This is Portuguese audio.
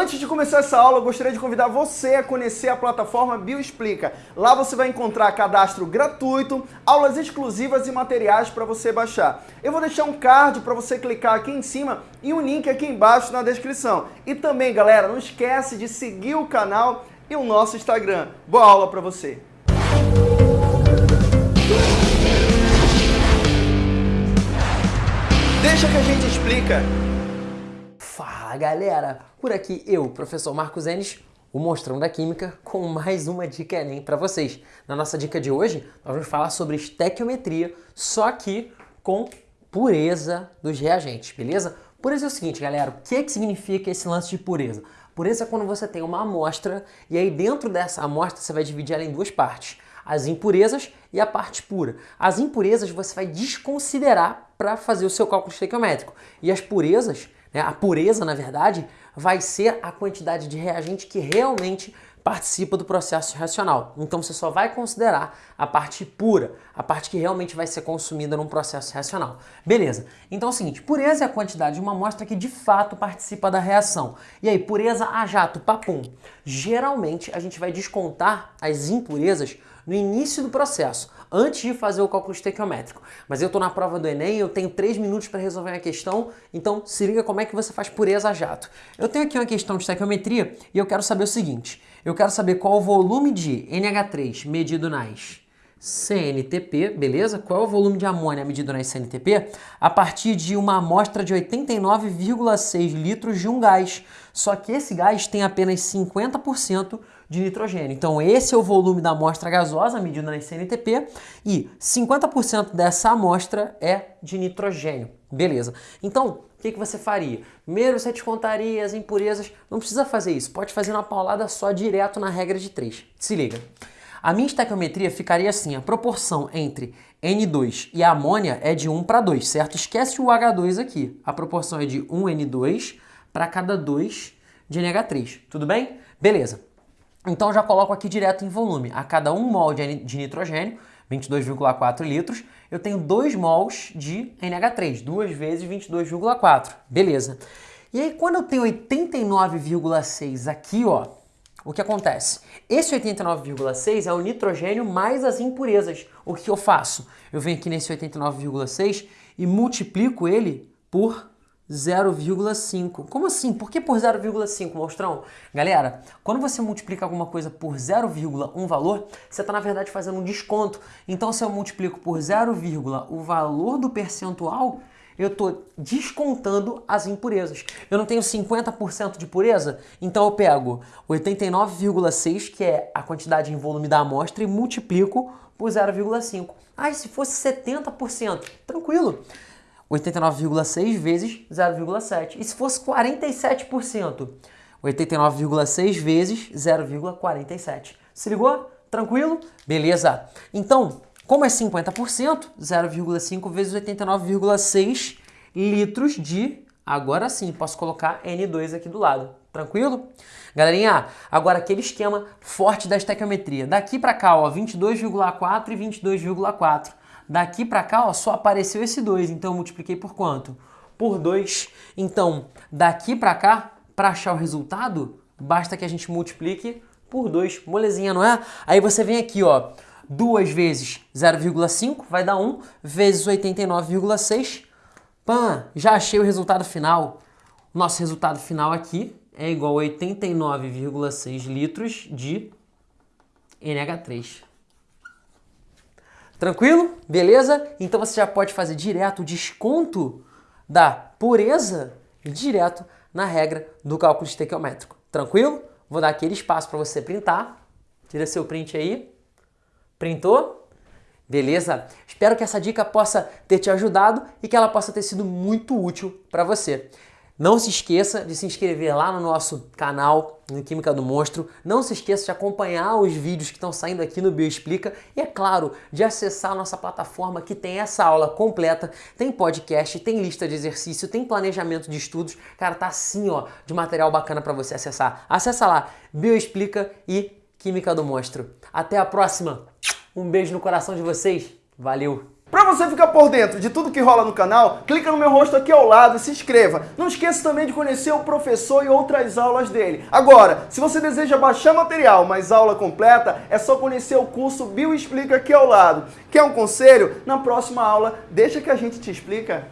Antes de começar essa aula, eu gostaria de convidar você a conhecer a plataforma Bioexplica. Lá você vai encontrar cadastro gratuito, aulas exclusivas e materiais para você baixar. Eu vou deixar um card para você clicar aqui em cima e um link aqui embaixo na descrição. E também, galera, não esquece de seguir o canal e o nosso Instagram. Boa aula para você! Deixa que a gente explica. Fala galera, por aqui eu, professor Marcos Enes, o Monstrão da Química, com mais uma dica Enem para vocês. Na nossa dica de hoje, nós vamos falar sobre estequiometria, só que com pureza dos reagentes, beleza? Pureza é o seguinte, galera, o que, é que significa esse lance de pureza? Pureza é quando você tem uma amostra e aí dentro dessa amostra você vai dividir ela em duas partes as impurezas e a parte pura. As impurezas você vai desconsiderar para fazer o seu cálculo estequiométrico. E as purezas? A pureza, na verdade, vai ser a quantidade de reagente que realmente participa do processo reacional. Então você só vai considerar a parte pura, a parte que realmente vai ser consumida num processo reacional. Beleza. Então é o seguinte, pureza é a quantidade de uma amostra que de fato participa da reação. E aí, pureza a jato, papum. Geralmente a gente vai descontar as impurezas no início do processo, antes de fazer o cálculo estequiométrico. Mas eu estou na prova do Enem, eu tenho 3 minutos para resolver a questão, então se liga como é que você faz pureza a jato. Eu tenho aqui uma questão de estequiometria e eu quero saber o seguinte, eu quero saber qual o volume de NH3 medido nas CNTP, beleza? Qual é o volume de amônia medido na CNTP? A partir de uma amostra de 89,6 litros de um gás. Só que esse gás tem apenas 50% de nitrogênio. Então esse é o volume da amostra gasosa medido na CNTP e 50% dessa amostra é de nitrogênio. Beleza. Então, o que, que você faria? Primeiro você descontaria as impurezas. Não precisa fazer isso. Pode fazer uma paulada só direto na regra de 3. Se liga. A minha estequiometria ficaria assim, a proporção entre N2 e amônia é de 1 para 2, certo? Esquece o H2 aqui. A proporção é de 1 N2 para cada 2 de NH3, tudo bem? Beleza. Então já coloco aqui direto em volume. A cada 1 mol de nitrogênio, 22,4 litros, eu tenho 2 mols de NH3, duas vezes 22,4. Beleza. E aí quando eu tenho 89,6 aqui, ó, o que acontece? Esse 89,6 é o nitrogênio mais as impurezas. O que eu faço? Eu venho aqui nesse 89,6 e multiplico ele por 0,5. Como assim? Por que por 0,5, monstrão? Galera, quando você multiplica alguma coisa por 0,1 valor, você está na verdade fazendo um desconto. Então se eu multiplico por 0, o valor do percentual, eu estou descontando as impurezas. Eu não tenho 50% de pureza, então eu pego 89,6, que é a quantidade em volume da amostra, e multiplico por 0,5. Ah, e se fosse 70%? Tranquilo. 89,6 vezes 0,7. E se fosse 47%? 89,6 vezes 0,47. Se ligou? Tranquilo? Beleza. Então, como é 50%, 0,5 vezes 89,6 litros de... Agora sim, posso colocar N2 aqui do lado. Tranquilo? Galerinha, agora aquele esquema forte da estequiometria. Daqui para cá, ó, 22,4 e 22,4. Daqui para cá, ó, só apareceu esse 2, então eu multipliquei por quanto? Por 2. Então, daqui para cá, para achar o resultado, basta que a gente multiplique por 2. Molezinha, não é? Aí você vem aqui, ó, 2 vezes 0,5 vai dar 1, vezes 89,6. Pã, já achei o resultado final. Nosso resultado final aqui é igual a 89,6 litros de NH3. Tranquilo? Beleza? Então você já pode fazer direto o desconto da pureza direto na regra do cálculo estequiométrico. Tranquilo? Vou dar aquele espaço para você printar. Tira seu print aí. Printou? Beleza? Espero que essa dica possa ter te ajudado e que ela possa ter sido muito útil para você. Não se esqueça de se inscrever lá no nosso canal no Química do Monstro. Não se esqueça de acompanhar os vídeos que estão saindo aqui no Bioexplica. E é claro, de acessar a nossa plataforma que tem essa aula completa. Tem podcast, tem lista de exercício, tem planejamento de estudos. Cara, tá assim, ó, de material bacana para você acessar. Acessa lá, Bioexplica e Química do Monstro. Até a próxima. Um beijo no coração de vocês. Valeu! Você ficar por dentro de tudo que rola no canal, clica no meu rosto aqui ao lado e se inscreva. Não esqueça também de conhecer o professor e outras aulas dele. Agora, se você deseja baixar material, mas aula completa, é só conhecer o curso Bio Explica aqui ao lado. Quer um conselho? Na próxima aula, deixa que a gente te explica.